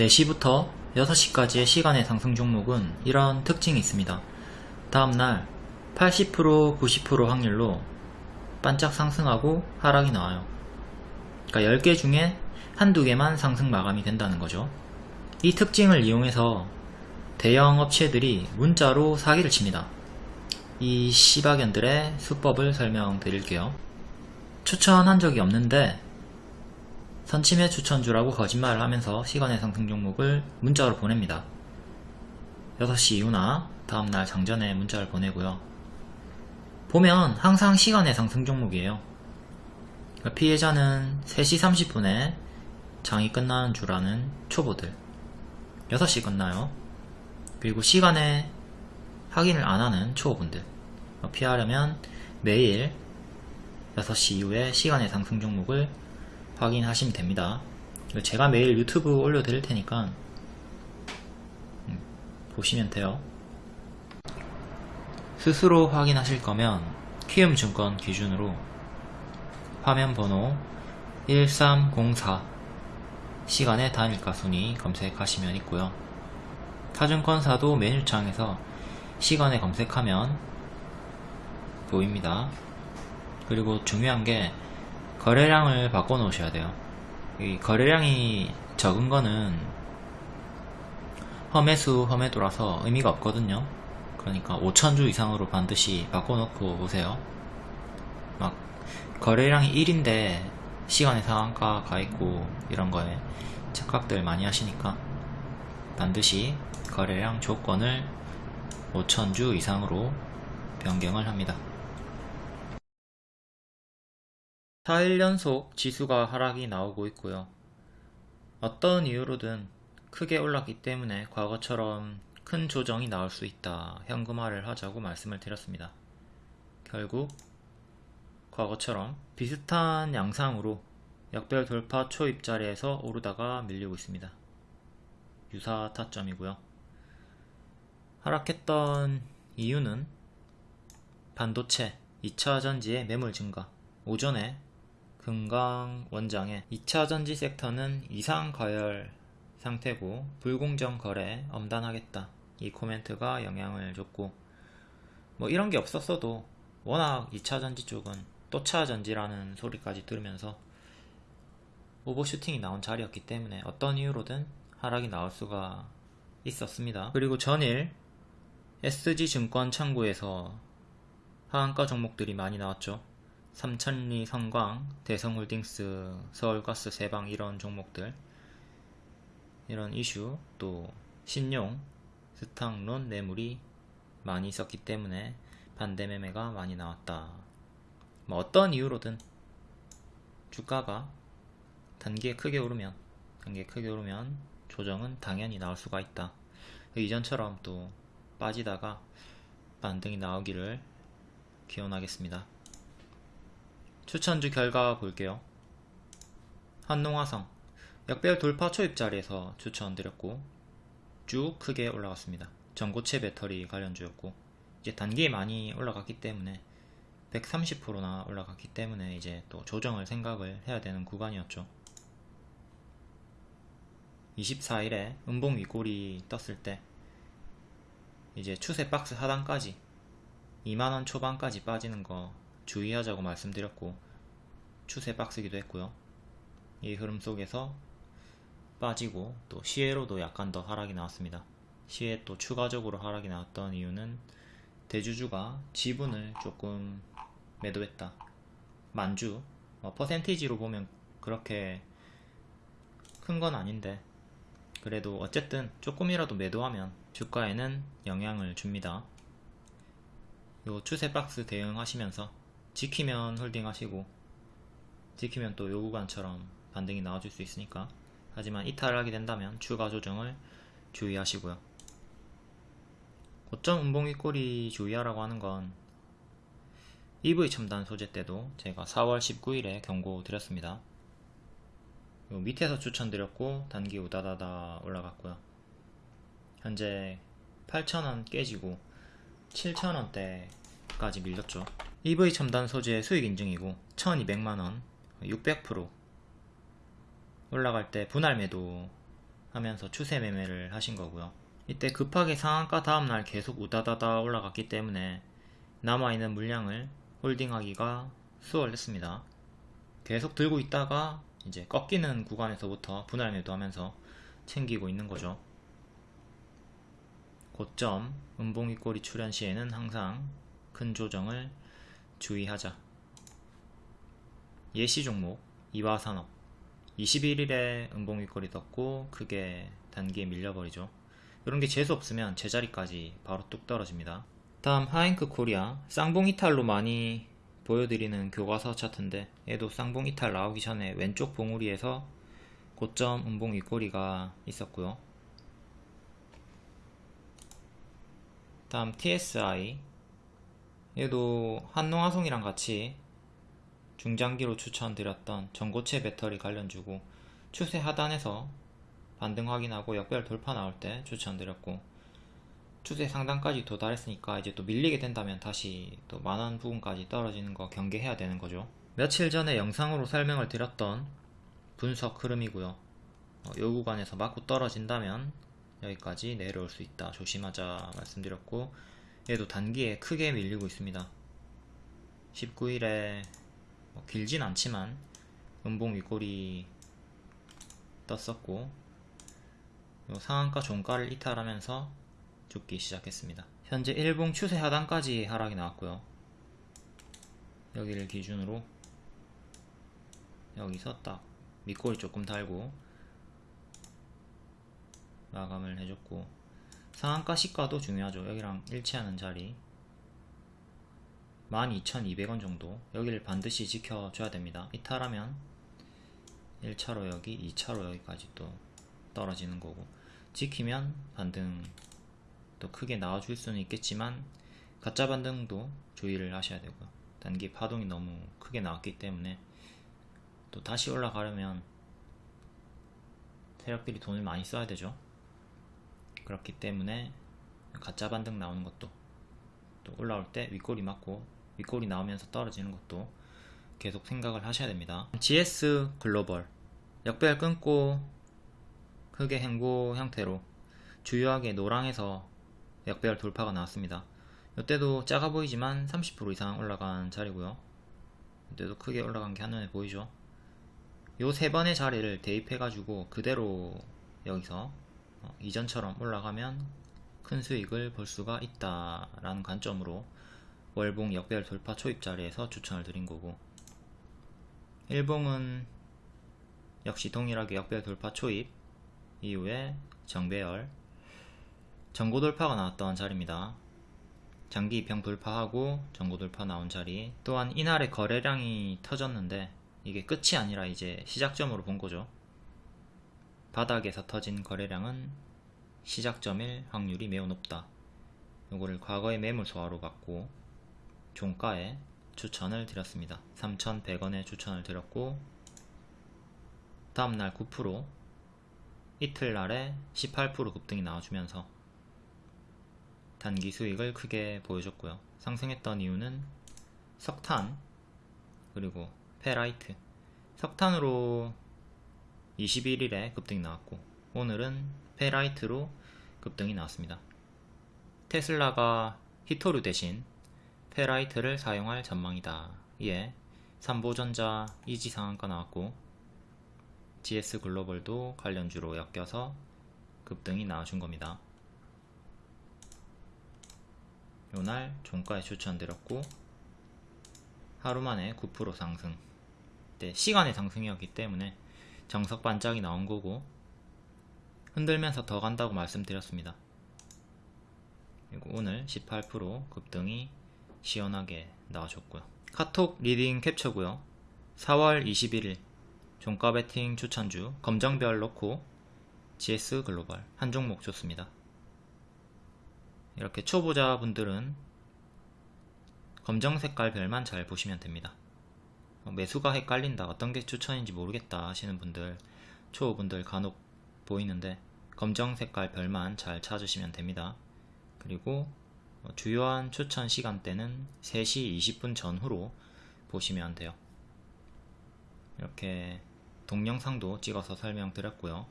4시부터 6시까지의 시간의 상승 종목은 이런 특징이 있습니다. 다음날 80% 90% 확률로 반짝 상승하고 하락이 나와요. 그러니까 10개 중에 한두 개만 상승 마감이 된다는 거죠. 이 특징을 이용해서 대형 업체들이 문자로 사기를 칩니다. 이 시바견들의 수법을 설명드릴게요. 추천한 적이 없는데 선침해 추천주라고 거짓말을 하면서 시간의 상승 종목을 문자로 보냅니다. 6시 이후나 다음날 장전에 문자를 보내고요. 보면 항상 시간의 상승 종목이에요. 그러니까 피해자는 3시 30분에 장이 끝나는 줄 아는 초보들 6시 끝나요. 그리고 시간에 확인을 안 하는 초보분들 피하려면 매일 6시 이후에 시간의 상승 종목을 확인하시면 됩니다. 제가 매일 유튜브 올려드릴 테니까 음, 보시면 돼요. 스스로 확인하실 거면 키움증권 기준으로 화면 번호 1304 시간의 단일가 순위 검색하시면 있고요. 타증권사도 메뉴창에서 시간에 검색하면 보입니다. 그리고 중요한 게 거래량을 바꿔 놓으셔야 돼요. 이 거래량이 적은 거는 험해수 험해도라서 의미가 없거든요. 그러니까 5천주 이상으로 반드시 바꿔 놓고 오세요. 막 거래량이 1인데 시간의 상한가 가 있고 이런 거에 착각들 많이 하시니까 반드시 거래량 조건을 5천주 이상으로 변경을 합니다. 4일 연속 지수가 하락이 나오고 있고요. 어떤 이유로든 크게 올랐기 때문에 과거처럼 큰 조정이 나올 수 있다. 현금화를 하자고 말씀을 드렸습니다. 결국 과거처럼 비슷한 양상으로 역별 돌파 초입 자리에서 오르다가 밀리고 있습니다. 유사 타점이고요. 하락했던 이유는 반도체, 2차전지의 매물 증가, 오전에 금강 원장의 2차 전지 섹터는 이상 과열 상태고 불공정 거래 엄단하겠다 이 코멘트가 영향을 줬고 뭐 이런 게 없었어도 워낙 2차 전지 쪽은 또 차 전지라는 소리까지 들으면서 오버슈팅이 나온 자리였기 때문에 어떤 이유로든 하락이 나올 수가 있었습니다. 그리고 전일 SG증권 창구에서 하한가 종목들이 많이 나왔죠. 삼천리 성광, 대성홀딩스, 서울가스 세방 이런 종목들 이런 이슈 또 신용, 스탕론 매물이 많이 있었기 때문에 반대 매매가 많이 나왔다. 뭐 어떤 이유로든 주가가 단기에 크게 오르면 단기에 크게 오르면 조정은 당연히 나올 수가 있다. 이전처럼 또 빠지다가 반등이 나오기를 기원하겠습니다. 추천주 결과 볼게요. 한농화성 역별 돌파 초입 자리에서 추천드렸고 쭉 크게 올라갔습니다. 전고체 배터리 관련주였고 이제 단기에 많이 올라갔기 때문에 130%나 올라갔기 때문에 이제 또 조정을 생각을 해야 되는 구간이었죠. 24일에 음봉 윗골이 떴을 때 이제 추세 박스 하단까지 2만원 초반까지 빠지는 거 주의하자고 말씀드렸고 추세 박스기도 했고요. 이 흐름 속에서 빠지고 또 시에로도 약간 더 하락이 나왔습니다. 시에 또 추가적으로 하락이 나왔던 이유는 대주주가 지분을 조금 매도했다. 만주 어, 퍼센티지로 보면 그렇게 큰 건 아닌데 그래도 어쨌든 조금이라도 매도하면 주가에는 영향을 줍니다. 요 추세 박스 대응하시면서 지키면 홀딩 하시고 지키면 또 요 구간처럼 반등이 나와줄 수 있으니까. 하지만 이탈하게 된다면 추가 조정을 주의하시고요. 고점 음봉 윗골이 주의하라고 하는 건 EV 첨단 소재 때도 제가 4월 19일에 경고 드렸습니다. 밑에서 추천드렸고 단기 우다다다 올라갔고요. 현재 8,000원 깨지고 7,000원대까지 밀렸죠 EV 첨단 소재 수익 인증이고 1200만원 600% 올라갈 때 분할 매도 하면서 추세 매매를 하신 거고요. 이때 급하게 상한가 다음날 계속 우다다다 올라갔기 때문에 남아있는 물량을 홀딩하기가 수월했습니다. 계속 들고 있다가 이제 꺾이는 구간에서부터 분할 매도하면서 챙기고 있는 거죠. 고점 음봉 윗꼬리 출현 시에는 항상 큰 조정을 주의하자. 예시 종목 이화 산업 21일에 음봉 윗꼬리 떴고 크게 단기에 밀려버리죠. 이런 게 재수 없으면 제자리까지 바로 뚝 떨어집니다. 다음 하잉크 코리아 쌍봉 이탈로 많이 보여드리는 교과서 차트인데 얘도 쌍봉 이탈 나오기 전에 왼쪽 봉우리에서 고점 음봉 윗꼬리가 있었고요. 다음 TSI 얘도 한농화송이랑 같이 중장기로 추천드렸던 전고체 배터리 관련주고 추세 하단에서 반등 확인하고 역별 돌파 나올 때 추천드렸고 추세 상단까지 도달했으니까 이제 또 밀리게 된다면 다시 또 만원 부분까지 떨어지는 거 경계해야 되는 거죠. 며칠 전에 영상으로 설명을 드렸던 분석 흐름이고요. 어, 요 구간에서 맞고 떨어진다면 여기까지 내려올 수 있다. 조심하자 말씀드렸고 얘도 단기에 크게 밀리고 있습니다 19일에 뭐 길진 않지만 음봉 윗골이 떴었고 상한가 종가를 이탈하면서 죽기 시작했습니다. 현재 일봉 추세 하단까지 하락이 나왔고요. 여기를 기준으로 여기서 딱 밑골이 조금 달고 마감을 해줬고 상한가 시가도 중요하죠. 여기랑 일치하는 자리 12,200원 정도 여기를 반드시 지켜줘야 됩니다. 이탈하면 1차로 여기, 2차로 여기까지 또 떨어지는 거고 지키면 반등 또 크게 나와줄 수는 있겠지만 가짜 반등도 주의를 하셔야 되고요. 단기 파동이 너무 크게 나왔기 때문에 또 다시 올라가려면 세력들이 돈을 많이 써야 되죠. 그렇기 때문에 가짜 반등 나오는 것도 또 올라올 때 윗골이 맞고 윗골이 나오면서 떨어지는 것도 계속 생각을 하셔야 됩니다. GS 글로벌 역배열 끊고 흑의 행보 형태로 주요하게 노랑에서 역배열 돌파가 나왔습니다. 이때도 작아 보이지만 30% 이상 올라간 자리고요. 이때도 크게 올라간 게 한눈에 보이죠. 요 세 번의 자리를 대입해 가지고 그대로 여기서 어, 이전처럼 올라가면 큰 수익을 볼 수가 있다라는 관점으로 월봉 역배열 돌파 초입 자리에서 추천을 드린 거고 일봉은 역시 동일하게 역배열 돌파 초입 이후에 정배열 전고 돌파가 나왔던 자리입니다. 장기 입형 돌파하고 전고 돌파 나온 자리 또한 이날에 거래량이 터졌는데 이게 끝이 아니라 이제 시작점으로 본 거죠. 바닥에서 터진 거래량은 시작점일 확률이 매우 높다. 요거를 과거의 매물 소화로 받고 종가에 추천을 드렸습니다. 3,100원에 추천을 드렸고 다음날 9% 이틀날에 18% 급등이 나와주면서 단기 수익을 크게 보여줬고요. 상승했던 이유는 석탄 그리고 페라이트 석탄으로 21일에 급등이 나왔고 오늘은 페라이트로 급등이 나왔습니다. 테슬라가 히토류 대신 페라이트를 사용할 전망이다. 이에 삼보전자 이지 상한가 나왔고 GS 글로벌도 관련주로 엮여서 급등이 나와준 겁니다. 요날 종가에 추천드렸고 하루 만에 9% 상승 네, 시간의 상승이었기 때문에 정석 반짝이 나온 거고 흔들면서 더 간다고 말씀드렸습니다. 그리고 오늘 18% 급등이 시원하게 나와줬고요. 카톡 리딩 캡처고요. 4월 21일 종가 베팅 추천주 검정별 넣고 GS 글로벌 한 종목 좋습니다. 이렇게 초보자분들은 검정 색깔 별만 잘 보시면 됩니다. 어, 매수가 헷갈린다 어떤 게 추천인지 모르겠다 하시는 분들 초보분들 간혹 보이는데 검정 색깔 별만 잘 찾으시면 됩니다. 그리고 어, 주요한 추천 시간대는 3시 20분 전후로 보시면 돼요. 이렇게 동영상도 찍어서 설명드렸고요.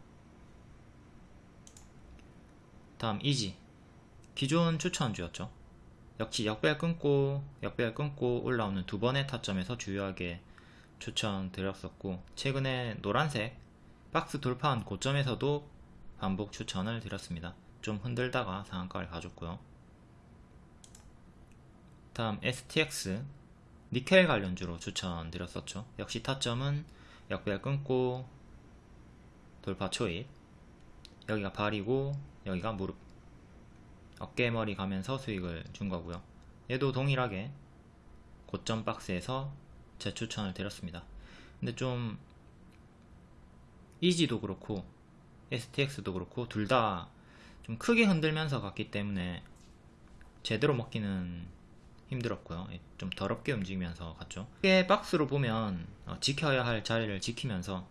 다음 이지 기존 추천주였죠 역시 역별 끊고 역별 끊고 올라오는 두 번의 타점에서 주요하게 추천드렸었고 최근에 노란색 박스 돌파한 고점에서도 반복 추천을 드렸습니다. 좀 흔들다가 상한가를 가졌고요. 다음 STX 니켈 관련주로 추천드렸었죠. 역시 타점은 역별 끊고 돌파 초입 여기가 발이고 여기가 무릎 어깨머리 가면서 수익을 준 거고요. 얘도 동일하게 고점 박스에서 재추천을 드렸습니다. 근데 좀 이지도 그렇고 STX도 그렇고 둘 다 좀 크게 흔들면서 갔기 때문에 제대로 먹기는 힘들었고요. 예, 좀 더럽게 움직이면서 갔죠. 크게 박스로 보면 어, 지켜야 할 자리를 지키면서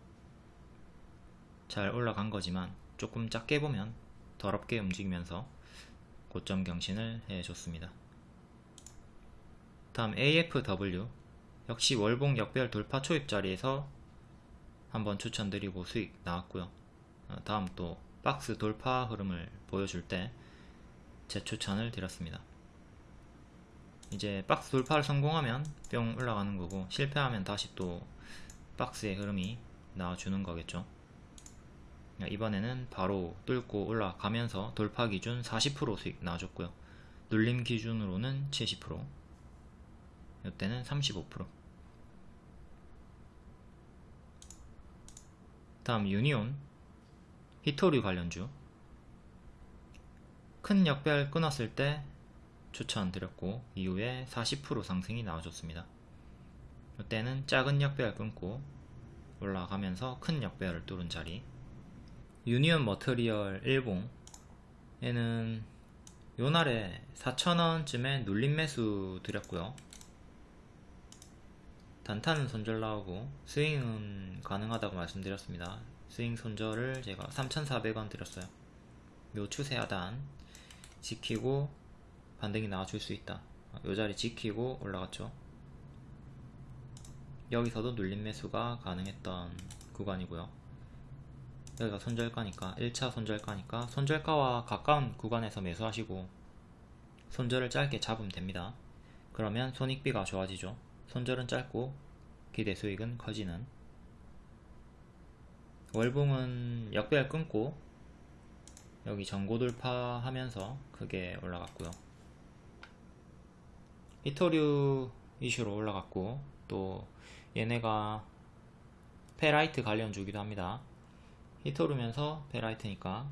잘 올라간 거지만 조금 작게 보면 더럽게 움직이면서 고점 경신을 해줬습니다. 다음 AFW 역시 월봉 역별 돌파 초입 자리에서 한번 추천드리고 수익 나왔고요. 어, 다음 또 박스 돌파 흐름을 보여줄 때 재추천을 드렸습니다. 이제 박스 돌파를 성공하면 뿅 올라가는 거고 실패하면 다시 또 박스의 흐름이 나와주는 거겠죠. 이번에는 바로 뚫고 올라가면서 돌파 기준 40% 수익 나와줬고요. 눌림 기준으로는 70% 이때는 35% 다음 유니온 히토류 관련주 큰 역별 끊었을 때 추천드렸고 이후에 40% 상승이 나와줬습니다. 이때는 작은 역별 끊고 올라가면서 큰 역별을 뚫은 자리 유니언 머터리얼 일봉 얘는 요날에 4천원쯤에 눌림 매수 드렸고요. 단타는 손절 나오고 스윙은 가능하다고 말씀드렸습니다. 스윙 손절을 제가 3,400원 드렸어요. 요 추세 하단 지키고 반등이 나와줄 수 있다. 요 자리 지키고 올라갔죠. 여기서도 눌림 매수가 가능했던 구간이고요 여기가 손절가니까 1차 손절가니까 손절가와 가까운 구간에서 매수하시고 손절을 짧게 잡으면 됩니다. 그러면 손익비가 좋아지죠. 손절은 짧고 기대 수익은 커지는. 월봉은 역배열 끊고 여기 전고 돌파하면서 크게 올라갔고요. 희토류 이슈로 올라갔고 또 얘네가 페라이트 관련 주기도 합니다 희토류면서 페라이트니까.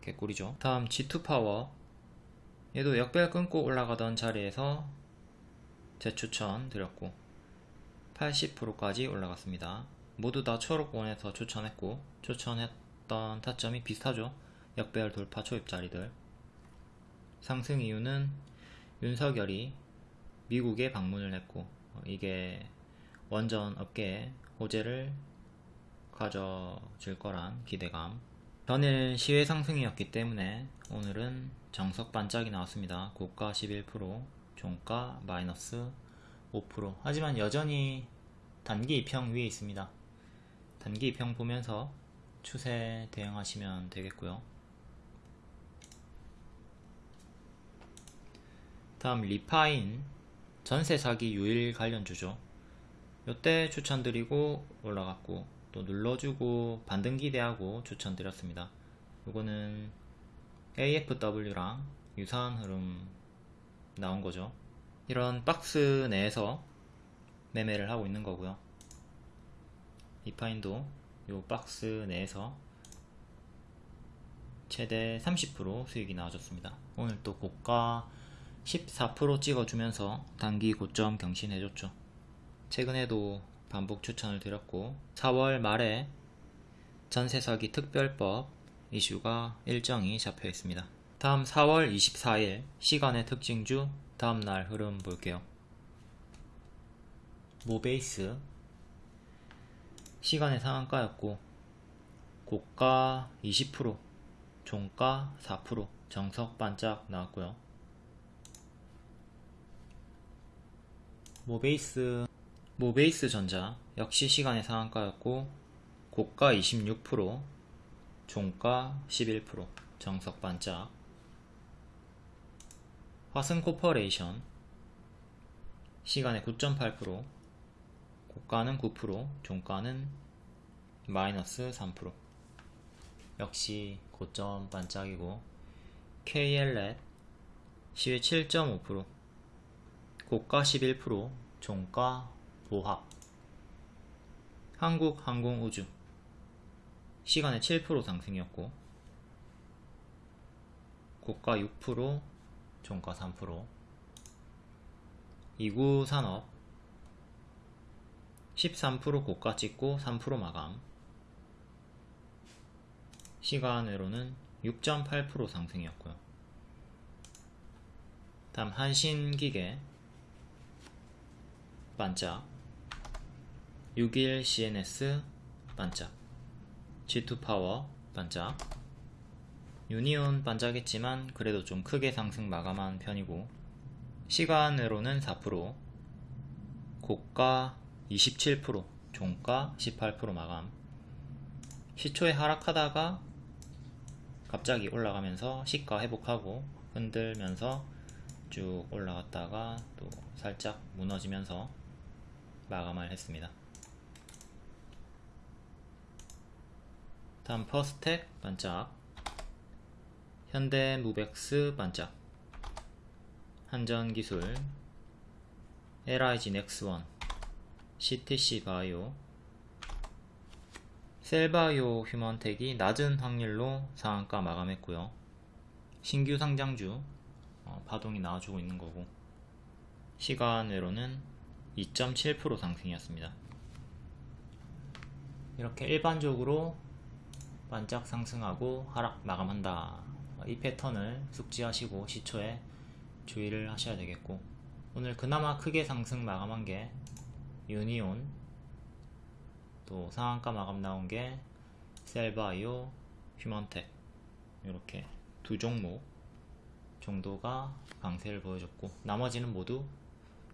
개꿀이죠. 다음 G2 파워 얘도 역배열 끊고 올라가던 자리에서 재추천 드렸고 80%까지 올라갔습니다. 모두 다 초록본에서 추천했고 추천했던 타점이 비슷하죠. 역별 돌파 초입 자리들. 상승 이유는 윤석열이 미국에 방문을 했고 이게 원전 업계에 호재를 가져질 거란 기대감. 전일 시외 상승이었기 때문에 오늘은 정석 반짝이 나왔습니다. 고가 11% 종가 마이너스 5% 하지만 여전히 단기 이평 위에 있습니다. 단기 이평 보면서 추세 대응하시면 되겠고요. 다음 리파인 전세 사기 유일 관련주죠. 요때 추천드리고 올라갔고 또 눌러주고 반등 기대하고 추천드렸습니다. 이거는 AFW랑 유사한 흐름 나온 거죠. 이런 박스 내에서 매매를 하고 있는 거고요. 이파인도 이 박스 내에서 최대 30% 수익이 나와줬습니다. 오늘 또 고가 14% 찍어주면서 단기 고점 경신해줬죠. 최근에도 반복 추천을 드렸고 4월 말에 전세 사기 특별법 이슈가 일정이 잡혀 있습니다. 다음 4월 24일 시간의 특징주 다음날 흐름 볼게요. 모베이스 시간의 상한가였고 고가 20% 종가 4% 정석 반짝 나왔고요. 모베이스 모베이스 전자 역시 시간의 상한가였고 고가 26% 종가 11% 정석 반짝. 화승 코퍼레이션 시간의 9.8% 고가는 9% 종가는 마이너스 3% 역시 고점 반짝이고 KL렛 시외 7.5% 고가 11% 종가 보합. 한국항공우주. 시간의 7% 상승이었고 고가 6% 종가 3% 이구산업. 13% 고가 찍고 3% 마감. 시간으로는 6.8% 상승이었고요. 다음 한신기계. 반짝 61 CNS 반짝. G2파워 반짝. 유니온 반짝했지만 그래도 좀 크게 상승 마감한 편이고 시간으로는 4% 고가 27% 종가 18% 마감. 시초에 하락하다가 갑자기 올라가면서 시가 회복하고 흔들면서 쭉 올라갔다가 또 살짝 무너지면서 마감을 했습니다. 다음 퍼스텍 반짝. 현대 무벡스 반짝. 한전기술. LIG 넥스원 CTC 바이오. 셀바이오 휴먼텍이 낮은 확률로 상한가 마감했고요. 신규 상장주 어, 파동이 나와주고 있는 거고. 시간으로는 2.7% 상승이었습니다. 이렇게 일반적으로 반짝 상승하고 하락 마감한다. 이 패턴을 숙지하시고 시초에 주의를 하셔야 되겠고 오늘 그나마 크게 상승 마감한 게 유니온 또 상한가 마감 나온 게 셀바이오 휴먼텍 이렇게 두 종목 정도가 강세를 보여줬고 나머지는 모두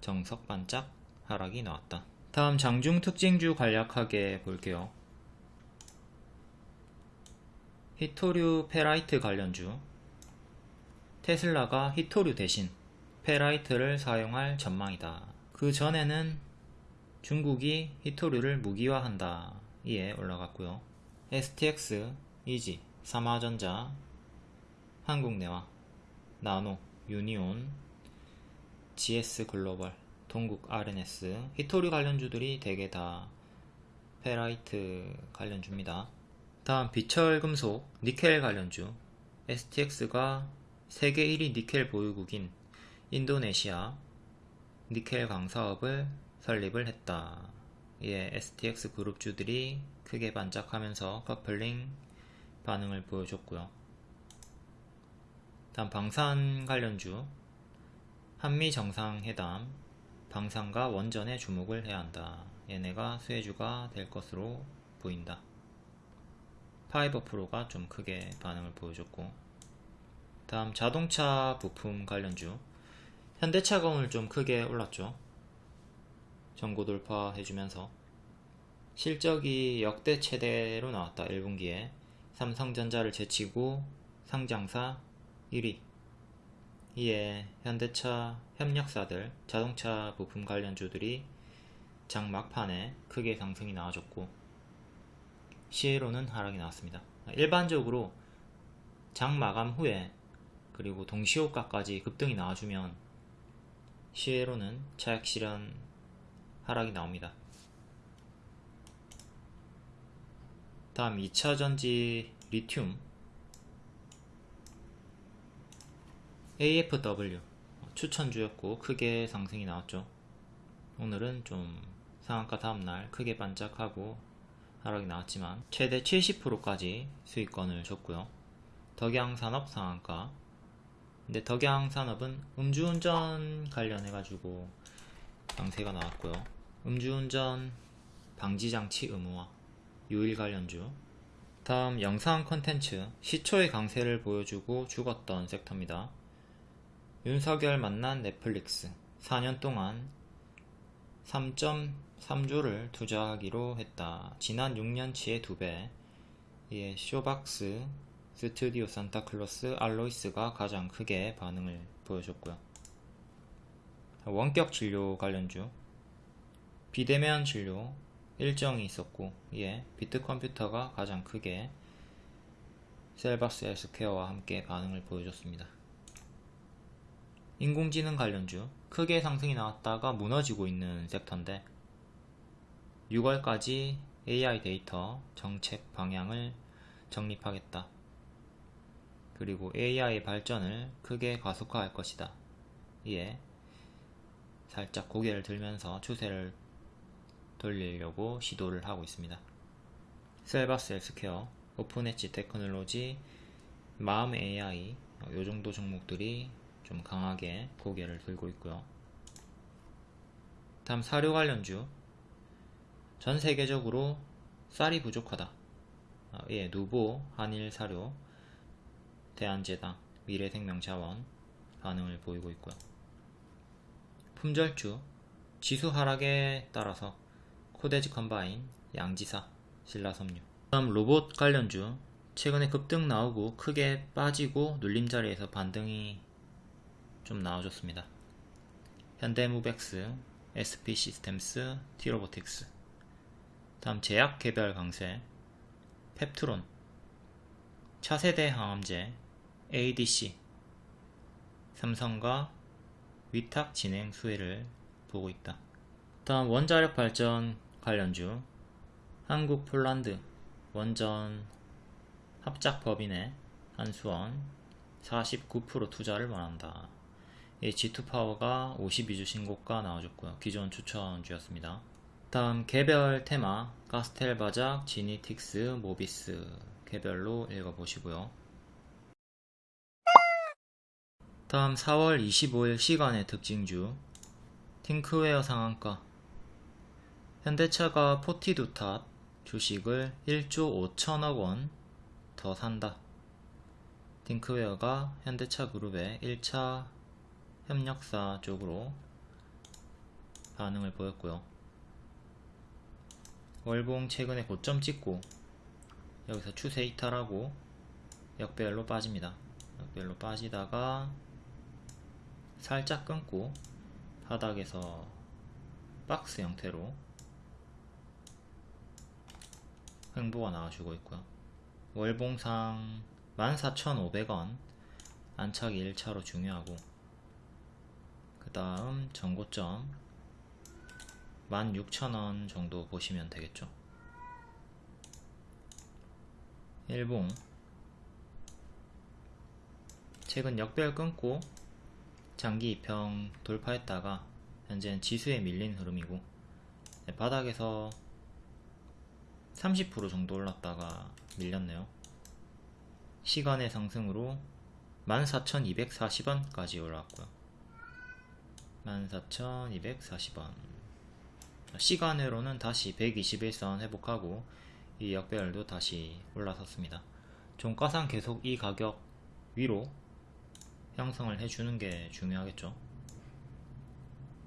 정석 반짝 하락이 나왔다 다음 장중 특징주 간략하게 볼게요 히토류 페라이트 관련주 테슬라가 히토류 대신 페라이트를 사용할 전망이다. 그 전에는 중국이 희토류를 무기화한다. 이에 올라갔고요. STX, EG, 삼화전자, 한국내화, 나노, 유니온, GS 글로벌, 동국 RNS, 희토류 관련주들이 대개 다 페라이트 관련주입니다. 다음 비철금속, 니켈 관련주, STX가 세계 1위 니켈 보유국인 인도네시아 니켈 광사업을 설립을 했다. 이에 STX 그룹주들이 크게 반짝하면서 커플링 반응을 보여줬고요. 다음 방산 관련주 한미 정상회담 방산과 원전에 주목을 해야 한다. 얘네가 수혜주가 될 것으로 보인다. 파이버 프로가 좀 크게 반응을 보여줬고 다음 자동차 부품 관련주. 현대차가 오늘 좀 크게 올랐죠. 전고 돌파 해주면서. 실적이 역대 최대로 나왔다. 1분기에. 삼성전자를 제치고 상장사 1위. 이에 현대차 협력사들 자동차 부품 관련주들이 장 막판에 크게 상승이 나와줬고 시에로는 하락이 나왔습니다 일반적으로 장 마감 후에 그리고 동시호가까지 급등이 나와주면 시에로는 차액 실현 하락이 나옵니다. 다음 2차전지 리튬 AFW 추천주였고 크게 상승이 나왔죠. 오늘은 좀 상한가 다음날 크게 반짝하고 하락이 나왔지만 최대 70%까지 수익권을 줬고요. 덕양산업 상한가 근데 덕양산업은 음주운전 관련해가지고 강세가 나왔고요. 음주운전 방지장치 의무화 유일 관련주 다음 영상 컨텐츠 시초의 강세를 보여주고 죽었던 섹터입니다. 윤석열 만난 넷플릭스 4년 동안 3.3조를 투자하기로 했다. 지난 6년치의 2배 이에 쇼박스 스튜디오 산타클로스 알로이스가 가장 크게 반응을 보여줬고요. 원격 진료 관련주 비대면 진료 일정이 있었고 이에 비트컴퓨터가 가장 크게 셀바스 헬스케어와 함께 반응을 보여줬습니다. 인공지능 관련주 크게 상승이 나왔다가 무너지고 있는 섹터인데 6월까지 AI 데이터 정책 방향을 정립하겠다. 그리고 AI 발전을 크게 가속화할 것이다. 이에 살짝 고개를 들면서 추세를 돌리려고 시도를 하고 있습니다. 셀바스 헬스케어, 오픈 엣지 테크놀로지, 마음 AI 이 정도 종목들이 좀 강하게 고개를 들고 있고요. 다음 사료 관련주 전 세계적으로 쌀이 부족하다. 아, 예, 누보, 한일 사료, 대한제당, 미래생명자원 반응을 보이고 있고요. 품절주 지수 하락에 따라서 코데지 컴바인, 양지사, 신라섬유 다음 로봇 관련주 최근에 급등 나오고 크게 빠지고 눌림자리에서 반등이 좀 나와줬습니다. 현대무벡스, SP시스템스, 티로보틱스 다음 제약 개별 강세 펩트론 차세대 항암제 ADC 삼성과 위탁 진행 수혜를 보고 있다. 다음 원자력 발전 관련주 한국 폴란드 원전 합작 법인의 한수원 49% 투자를 원한다. G2파워가 52주 신고가 나와줬고요. 기존 추천주였습니다. 다음 개별 테마 가스텔 바작, 지니틱스, 모비스 개별로 읽어보시고요. 다음 4월 25일 시간의 특징주 팅크웨어 상한가 현대차가 포티두탑 주식을 1조 5천억 원 더 산다. 팅크웨어가 현대차 그룹의 1차 협력사 쪽으로 반응을 보였고요. 월봉 최근에 고점 찍고 여기서 추세 이탈하고 역배열로 빠집니다. 역배열로 빠지다가 살짝 끊고 바닥에서 박스 형태로 횡보가 나와주고 있고요. 월봉상 14,500원 안착이 1차로 중요하고 그 다음 전고점 16,000원 정도 보시면 되겠죠. 일봉 최근 역별 끊고 장기 이평 돌파했다가 현재는 지수에 밀린 흐름이고 네, 바닥에서 30% 정도 올랐다가 밀렸네요. 시간의 상승으로 14,240원까지 올랐고요. 14,240원 시간으로는 다시 121선 회복하고 이 역배열도 다시 올라섰습니다. 종가상 계속 이 가격 위로 형성을 해주는 게 중요하겠죠.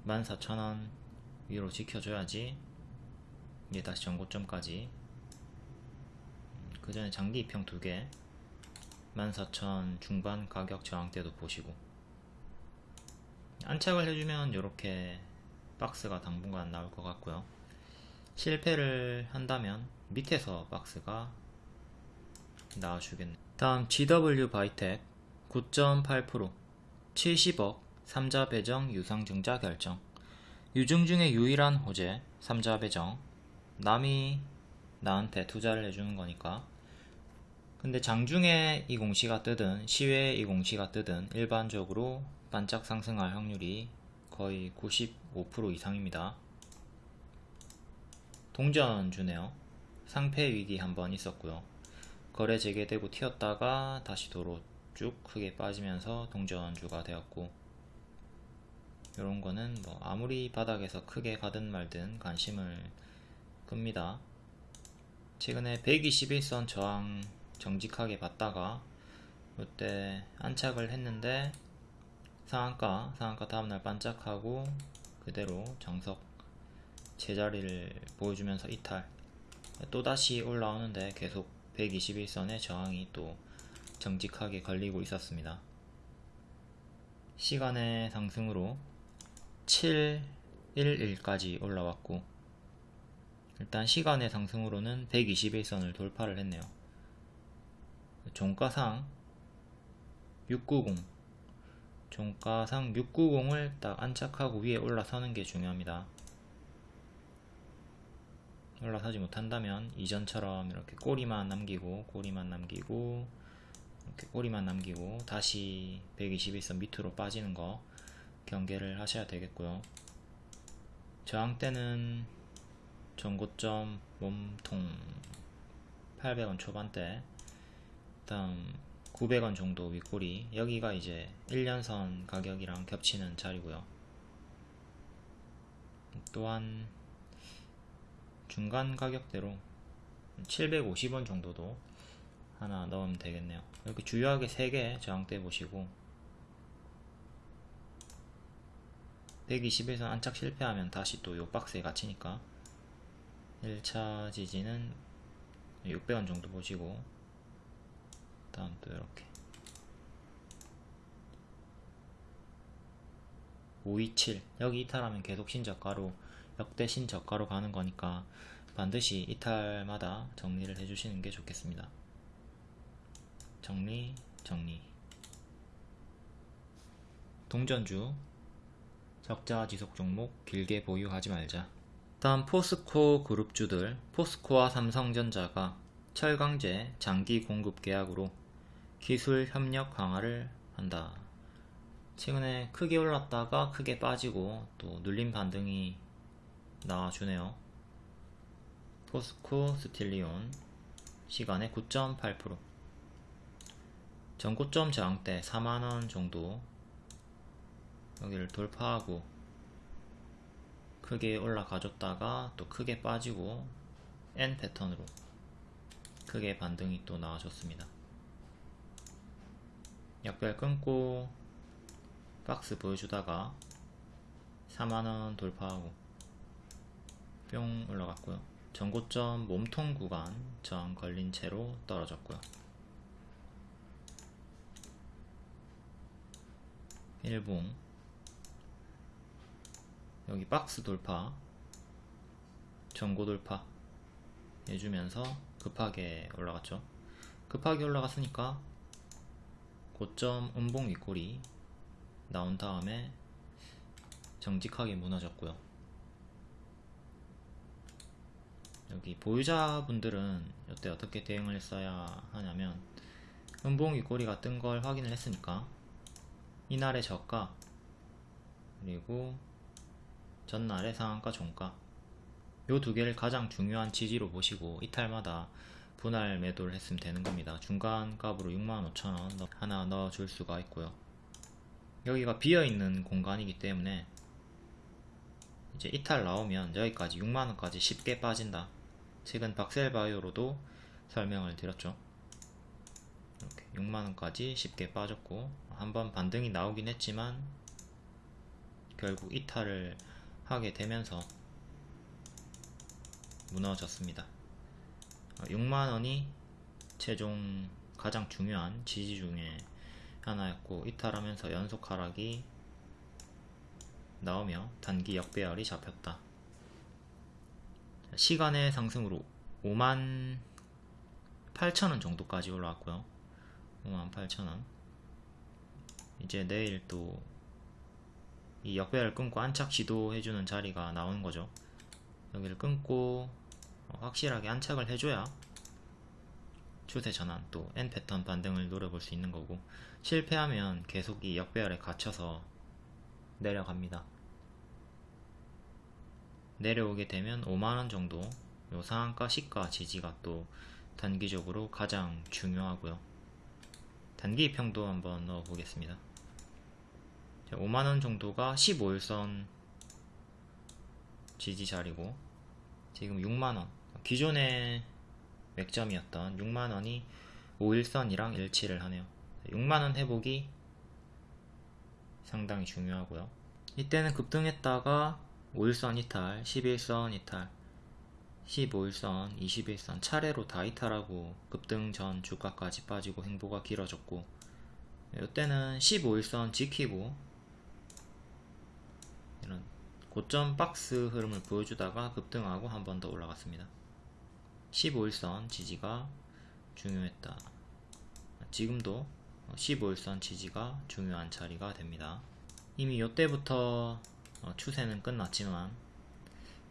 14,000원 위로 지켜줘야지 이제 다시 전고점까지 그 전에 장기 입평 두개 14,000 중반 가격 저항대도 보시고 안착을 해주면 이렇게 박스가 당분간 나올 것 같고요. 실패를 한다면 밑에서 박스가 나와주겠네 다음 GW 바이텍 9.8% 70억 3자 배정 유상증자 결정. 유증 중에 유일한 호재 3자 배정. 남이 나한테 투자를 해주는 거니까. 근데 장중에 이 공시가 뜨든 시외에 이 공시가 뜨든 일반적으로 반짝 상승할 확률이 거의 95% 이상입니다. 동전 주네요. 상패 위기 한번 있었고요. 거래 재개되고 튀었다가 다시 도로 쭉 크게 빠지면서 동전주가 되었고 이런 거는 뭐 아무리 바닥에서 크게 가든 말든 관심을 끕니다. 최근에 121선 저항 정직하게 봤다가 이때 안착을 했는데 상한가 상한가 다음날 반짝하고 그대로 정석 제자리를 보여주면서 이탈 또다시 올라오는데 계속 121선의 저항이 또 정직하게 걸리고 있었습니다. 시간의 상승으로 711까지 올라왔고 일단 시간의 상승으로는 121선을 돌파를 했네요. 종가상 690 종가상 690을 딱 안착하고 위에 올라서는 게 중요합니다. 올라서지 못한다면 이전처럼 이렇게 꼬리만 남기고 꼬리만 남기고 이렇게 꼬리만 남기고 다시 121선 밑으로 빠지는 거 경계를 하셔야 되겠고요. 저항대는 전고점 몸통 800원 초반대 다음 900원 정도 윗꼬리 여기가 이제 1년선 가격이랑 겹치는 자리고요. 또한 중간 가격대로 750원 정도도 하나 넣으면 되겠네요. 이렇게 주요하게 3개 저항대 보시고 120에서 안착 실패하면 다시 또 요 박스에 갇히니까 1차 지지는 600원 정도 보시고 다음 또 이렇게. 527 여기 이탈하면 계속 신저가로 역대 신저가로 가는 거니까 반드시 이탈마다 정리를 해주시는 게 좋겠습니다. 정리 정리. 동전주. 적자 지속 종목 길게 보유하지 말자. 다음 포스코 그룹주들. 포스코와 삼성전자가 철강제 장기 공급 계약으로 기술 협력 강화를 한다. 최근에 크게 올랐다가 크게 빠지고 또 눌림 반등이 나와주네요. 포스코 스틸리온 시간에 9.8% 전고점 저항대 4만원 정도 여기를 돌파하고 크게 올라가줬다가 또 크게 빠지고 N 패턴으로 크게 반등이 또 나와줬습니다. 약별 끊고 박스 보여주다가 4만원 돌파하고 뿅 올라갔고요. 전고점 몸통 구간 저항 걸린 채로 떨어졌고요. 일봉 여기 박스 돌파 전고 돌파 해주면서 급하게 올라갔죠 급하게 올라갔으니까 고점 음봉 윗골이 나온 다음에 정직하게 무너졌고요. 여기 보유자분들은 이때 어떻게 대응을 했어야 하냐면 음봉 윗꼬리가 뜬 걸 확인을 했으니까 이날의 저가 그리고 전날의 상한가 종가 요 두 개를 가장 중요한 지지로 보시고 이탈마다 분할 매도를 했으면 되는 겁니다. 중간 값으로 65,000원 하나 넣어 줄 수가 있고요. 여기가 비어있는 공간이기 때문에 이제 이탈 나오면 여기까지 6만원까지 쉽게 빠진다. 최근 박셀바이오로도 설명을 드렸죠. 이렇게 6만원까지 쉽게 빠졌고 한번 반등이 나오긴 했지만 결국 이탈을 하게 되면서 무너졌습니다 6만원이 최종 가장 중요한 지지 중에 하나였고 이탈하면서 연속 하락이 나오며 단기 역배열이 잡혔다. 시간의 상승으로 5만 8천원 정도까지 올라왔고요. 5만 8천원. 이제 내일 또 이 역배열 끊고 안착 시도해주는 자리가 나오는 거죠. 여기를 끊고 어, 확실하게 안착을 해줘야 추세 전환 또 N 패턴 반등을 노려볼 수 있는 거고 실패하면 계속 이 역배열에 갇혀서 내려갑니다. 내려오게 되면 5만원 정도 요 상한가 시가 지지가 또 단기적으로 가장 중요하고요. 단기 평도 한번 넣어 보겠습니다. 5만원 정도가 15일선 지지 자리고 지금 6만원 기존의 맥점이었던 6만원이 5일선이랑 일치를 하네요 6만원 회복이 상당히 중요하고요 이때는 급등했다가 5일선 이탈, 11선 이탈 15일선, 21선 차례로 다 이탈하고 급등 전 주가까지 빠지고 행보가 길어졌고 이때는 15일선 지키고 이런 고점 박스 흐름을 보여주다가 급등하고 한 번 더 올라갔습니다. 15일선 지지가 중요했다. 지금도 15일선 지지가 중요한 자리가 됩니다. 이미 이때부터 어, 추세는 끝났지만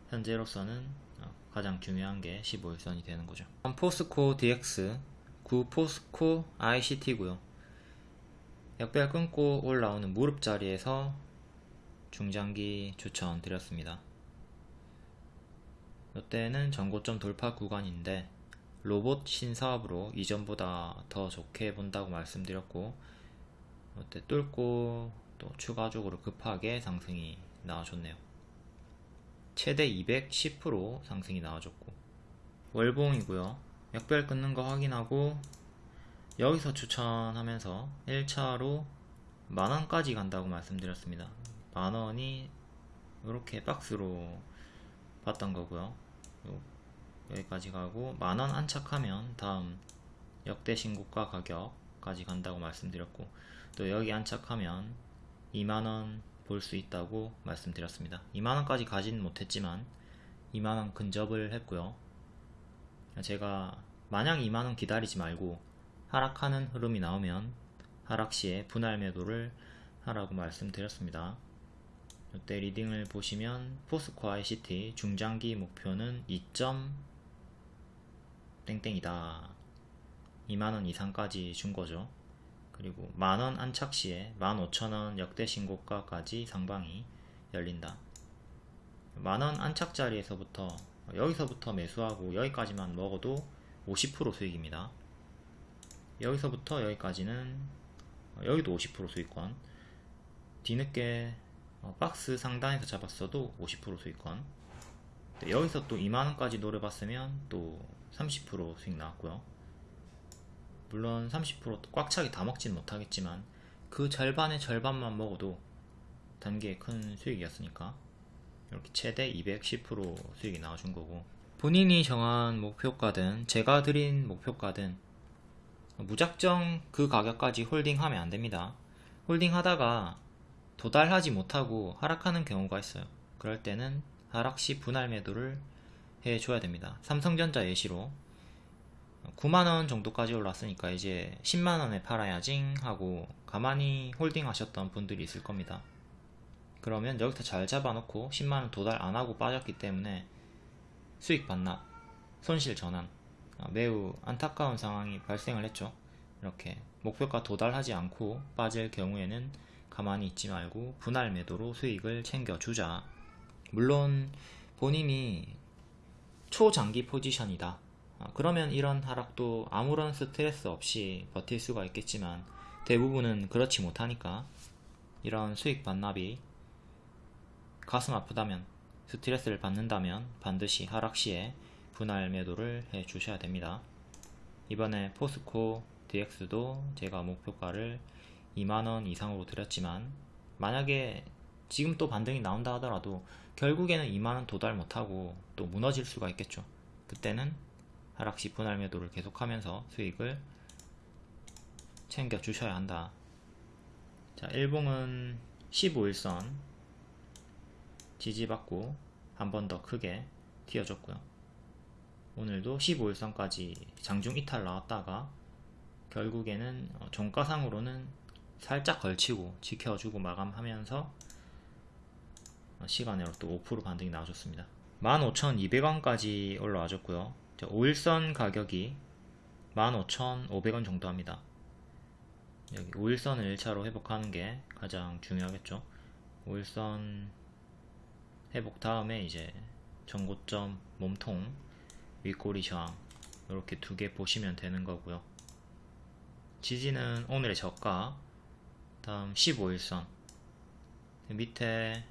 현재로서는 어, 가장 중요한 게 15일선이 되는 거죠. 포스코 DX, 구 포스코 ICT고요. 역별 끊고 올라오는 무릎 자리에서 중장기 추천 드렸습니다. 이때는 전고점 돌파 구간인데 로봇 신사업으로 이전보다 더 좋게 본다고 말씀드렸고 이때 뚫고 또 추가적으로 급하게 상승이 나와줬네요. 최대 210% 상승이 나와줬고 월봉이고요. 역별 끊는 거 확인하고 여기서 추천하면서 1차로 만원까지 간다고 말씀드렸습니다. 만원이 이렇게 박스로 봤던 거고요. 여기까지 가고 만원 안착하면 다음 역대 신고가 가격까지 간다고 말씀드렸고 또 여기 안착하면 2만원 볼 수 있다고 말씀드렸습니다. 2만원까지 가진 못했지만 2만원 근접을 했고요. 제가 마냥 2만원 기다리지 말고 하락하는 흐름이 나오면 하락시에 분할 매도를 하라고 말씀드렸습니다 이때 리딩을 보시면 포스코 ICT 중장기 목표는 2. 땡땡이다. 2만원 이상까지 준 거죠. 그리고 만원 안착 시에 15,000원 역대 신고가까지 상방이 열린다. 만원 안착 자리에서부터 여기서부터 매수하고 여기까지만 먹어도 50% 수익입니다. 여기서부터 여기까지는 여기도 50% 수익권. 뒤늦게 어, 박스 상단에서 잡았어도 50% 수익권. 여기서 또 2만원까지 노려봤으면 또 30% 수익 나왔고요. 물론 30%꽉 차게 다 먹진 못하겠지만 그 절반의 절반만 먹어도 단계에 큰 수익이었으니까 이렇게 최대 210% 수익이 나와준 거고. 본인이 정한 목표가든 제가 드린 목표가든 무작정 그 가격까지 홀딩하면 안됩니다. 홀딩하다가 도달하지 못하고 하락하는 경우가 있어요. 그럴 때는 하락시 분할 매도를 해줘야 됩니다. 삼성전자 예시로 9만원 정도까지 올랐으니까 이제 10만원에 팔아야지 하고 가만히 홀딩 하셨던 분들이 있을 겁니다. 그러면 여기서 잘 잡아놓고 10만원 도달 안하고 빠졌기 때문에 수익 반납, 손실 전환 아, 매우 안타까운 상황이 발생을 했죠. 이렇게 목표가 도달하지 않고 빠질 경우에는 가만히 있지 말고 분할 매도로 수익을 챙겨주자 물론 본인이 초장기 포지션이다 아, 그러면 이런 하락도 아무런 스트레스 없이 버틸 수가 있겠지만 대부분은 그렇지 못하니까 이런 수익 반납이 가슴 아프다면 스트레스를 받는다면 반드시 하락 시에 분할 매도를 해 주셔야 됩니다. 이번에 포스코 DX도 제가 목표가를 2만원 이상으로 드렸지만 만약에 지금 또 반등이 나온다 하더라도 결국에는 2만원 도달 못하고 또 무너질 수가 있겠죠. 그때는 하락시 분할 매도를 계속하면서 수익을 챙겨 주셔야 한다. 자, 일봉은 15일선 지지받고 한 번 더 크게 튀어줬고요. 오늘도 15일선까지 장중 이탈 나왔다가 결국에는 어, 종가상으로는 살짝 걸치고 지켜주고 마감하면서 어, 시간으로 또 5% 반등이 나와줬습니다. 15,200원까지 올라와줬고요. 5일선 가격이 15,500원 정도 합니다. 여기 5일선을 1차로 회복하는 게 가장 중요하겠죠. 5일선 회복 다음에 이제 전고점 몸통 윗꼬리 저항 이렇게 두 개 보시면 되는 거고요. 지지는 오늘의 저가 다음 15일선. 밑에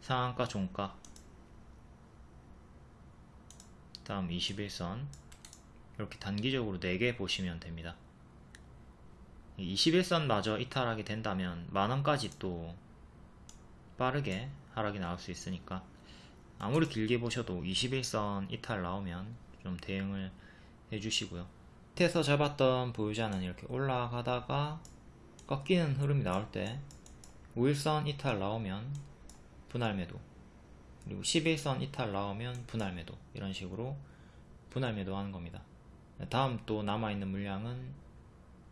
상한가 종가. 다음 21선. 이렇게 단기적으로 4개 보시면 됩니다. 21선 마저 이탈하게 된다면 만원까지 또 빠르게 하락이 나올 수 있으니까 아무리 길게 보셔도 21선 이탈 나오면 좀 대응을 해주시고요. 밑에서 잡았던 보유자는 이렇게 올라가다가 꺾이는 흐름이 나올 때 5일선 이탈 나오면 분할 매도 그리고 11선 이탈 나오면 분할 매도 이런 식으로 분할 매도 하는 겁니다. 다음 또 남아있는 물량은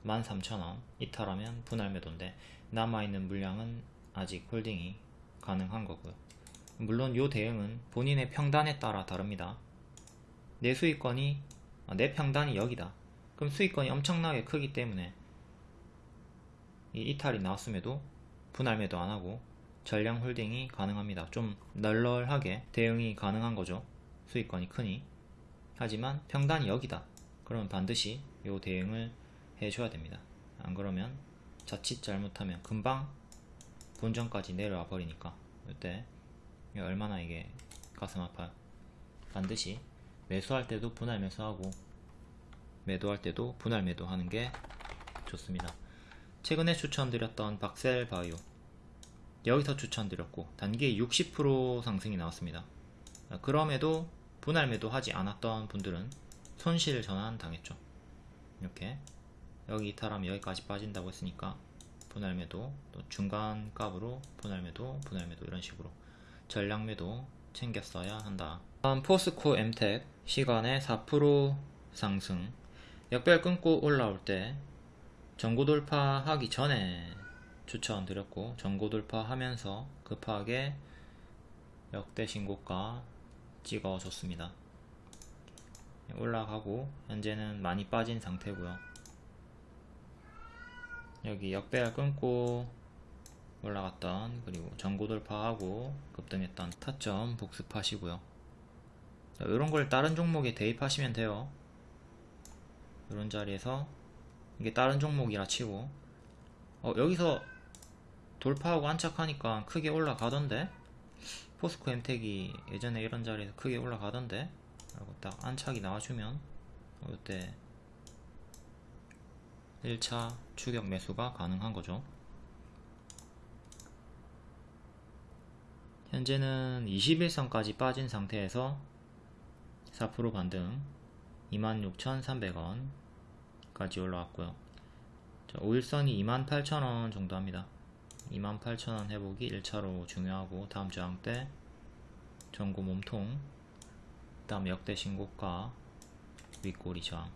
13,000원 이탈하면 분할 매도인데 남아있는 물량은 아직 홀딩이 가능한 거고요. 물론 이 대응은 본인의 평단에 따라 다릅니다. 내 수익권이 아, 내 평단이 여기다. 그럼 수익권이 엄청나게 크기 때문에 이 이탈이 나왔음에도 분할 매도 안 하고 전량 홀딩이 가능합니다. 좀 널널하게 대응이 가능한 거죠. 수익권이 크니. 하지만 평단이 여기다. 그러면 반드시 이 대응을 해줘야 됩니다. 안 그러면 자칫 잘못하면 금방 본전까지 내려와 버리니까 이때 얼마나 이게 가슴 아파요. 반드시 매수할 때도 분할 매수하고 매도할 때도 분할 매도하는 게 좋습니다. 최근에 추천드렸던 박셀 바이오 여기서 추천드렸고 단기에 60% 상승이 나왔습니다. 그럼에도 분할 매도하지 않았던 분들은 손실 전환 당했죠. 이렇게 여기 이탈하면 여기까지 빠진다고 했으니까 분할 매도 또 중간 값으로 분할 매도 분할 매도 이런 식으로 전량 매도 챙겼어야 한다. 다음 포스코 엠텍 시간에 4% 상승 역별 끊고 올라올 때 전고 돌파하기 전에 추천드렸고 전고 돌파하면서 급하게 역대 신고가 찍어줬습니다. 올라가고 현재는 많이 빠진 상태고요. 여기 역배열 끊고 올라갔던 그리고 전고 돌파하고 급등했던 타점 복습하시고요. 자, 이런 걸 다른 종목에 대입하시면 돼요. 이런 자리에서 이게 다른 종목이라 치고. 어, 여기서 돌파하고 안착하니까 크게 올라가던데? 포스코 엠텍이 예전에 이런 자리에서 크게 올라가던데? 라고 딱 안착이 나와주면 어, 이때 1차 추격 매수가 가능한 거죠. 현재는 21선까지 빠진 상태에서 4% 반등 26,300원 까지 올라왔고요. 5일선이 28,000원 정도 합니다. 28,000원 회복이 1차로 중요하고 다음 저항 때 전고 몸통 그 다음 역대 신고가 윗꼬리 저항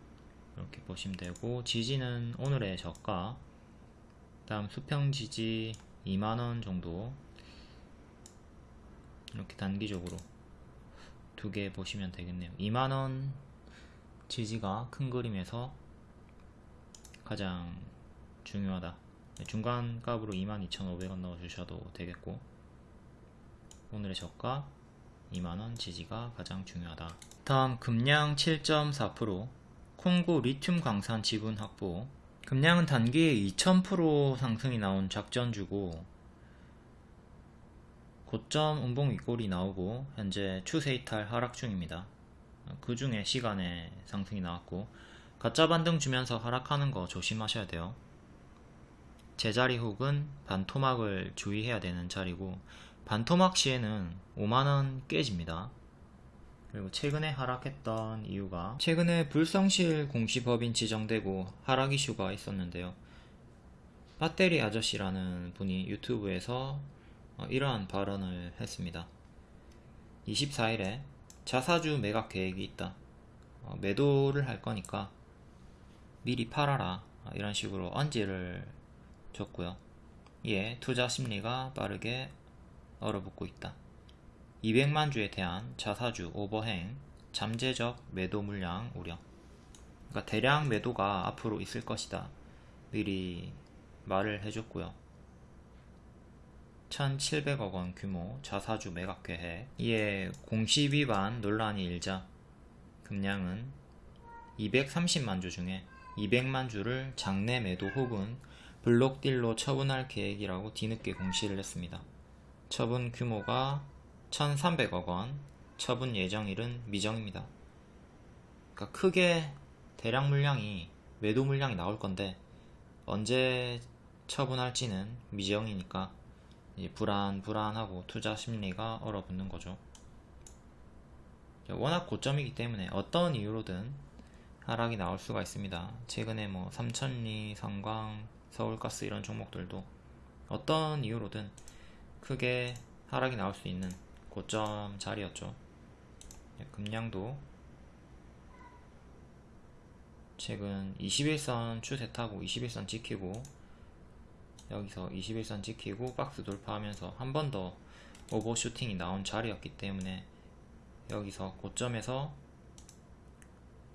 이렇게 보시면 되고 지지는 오늘의 저가 다음 수평 지지 2만원 정도 이렇게 단기적으로 두 개 보시면 되겠네요. 2만원 지지가 큰 그림에서 가장 중요하다. 중간 값으로 22,500원 넣어주셔도 되겠고 오늘의 저가 2만원 지지가 가장 중요하다. 다음 금량 7.4% 콩고 리튬 광산 지분 확보. 금량은 단기에 2000% 상승이 나온 작전주고 고점 운봉 윗골이 나오고 현재 추세 이탈 하락 중입니다. 그 중에 시간에 상승이 나왔고 가짜 반등 주면서 하락하는 거 조심하셔야 돼요. 제자리 혹은 반토막을 주의해야 되는 자리고 반토막 시에는 5만원 깨집니다. 그리고 최근에 하락했던 이유가 최근에 불성실 공시법인 지정되고 하락 이슈가 있었는데요. 배터리 아저씨라는 분이 유튜브에서 어, 이러한 발언을 했습니다. 24일에 자사주 매각 계획이 있다. 어, 매도를 할 거니까 미리 팔아라. 어, 이런 식으로 언지를 줬고요. 이에 투자 심리가 빠르게 얼어붙고 있다. 200만 주에 대한 자사주 오버행 잠재적 매도 물량 우려. 그러니까 대량 매도가 앞으로 있을 것이다. 미리 말을 해줬고요. 1700억 원 규모 자사주 매각 계획. 이에 공시 위반 논란이 일자. 금량은 230만 주 중에 200만 주를 장내 매도 혹은 블록딜로 처분할 계획이라고 뒤늦게 공시를 했습니다. 처분 규모가 1300억 원, 처분 예정일은 미정입니다. 그러니까 크게 대량 물량이 매도 물량이 나올 건데 언제 처분할지는 미정이니까 불안 불안하고 투자 심리가 얼어붙는 거죠. 워낙 고점이기 때문에 어떤 이유로든 하락이 나올 수가 있습니다. 최근에 뭐 삼천리, 성광, 서울가스 이런 종목들도 어떤 이유로든 크게 하락이 나올 수 있는 고점 자리였죠. 예, 금량도 최근 21선 추세 타고 21선 지키고 여기서 21선 지키고 박스 돌파하면서 한 번 더 오버슈팅이 나온 자리였기 때문에 여기서 고점에서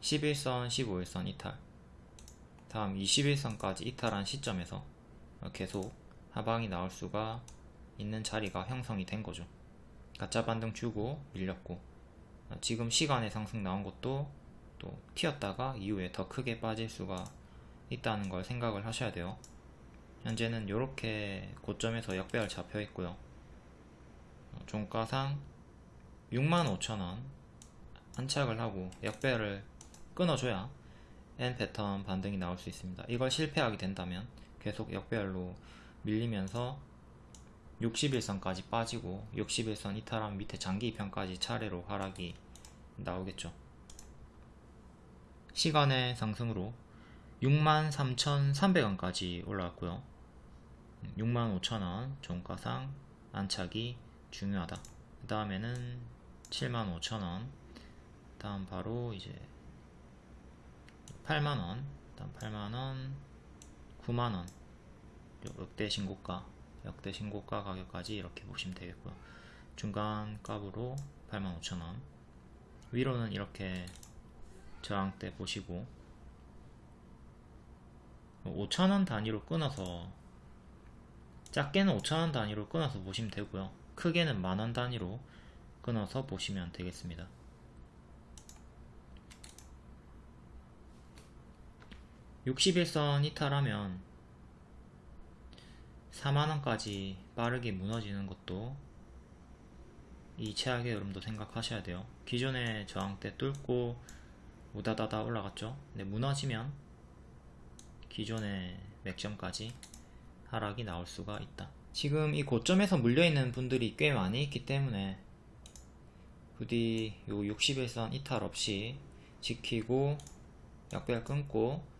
11선, 15일선 이탈 다음 21선까지 이탈한 시점에서 계속 하방이 나올 수가 있는 자리가 형성이 된 거죠. 가짜 반등 주고 밀렸고 지금 시간의 상승 나온 것도 또 튀었다가 이후에 더 크게 빠질 수가 있다는 걸 생각을 하셔야 돼요. 현재는 이렇게 고점에서 역배열 잡혀 있고요. 종가상 65,000원 안착을 하고 역배열을 끊어줘야 N 패턴 반등이 나올 수 있습니다. 이걸 실패하게 된다면 계속 역배열로 밀리면서 61선까지 빠지고 61선 이탈한 밑에 장기 2편까지 차례로 하락이 나오겠죠. 시간의 상승으로 63,300원까지 올라왔고요. 65,000원 종가상 안착이 중요하다. 그 다음에는 75,000원 다음 바로 이제 8만원 다음 8만원 9만원. 역대 신고가 역대 신고가 가격까지 이렇게 보시면 되겠고요. 중간 값으로 85,000원. 위로는 이렇게 저항대 보시고 5,000원 단위로 끊어서 작게는 5,000원 단위로 끊어서 보시면 되고요. 크게는 만원 단위로 끊어서 보시면 되겠습니다 61선 이탈하면 4만원까지 빠르게 무너지는 것도 이 최악의 흐름도 생각하셔야 돼요. 기존의 저항대 뚫고 우다다다 올라갔죠? 근데 무너지면 기존의 맥점까지 하락이 나올 수가 있다. 지금 이 고점에서 물려있는 분들이 꽤 많이 있기 때문에 부디 요 61선 이탈 없이 지키고 역별 끊고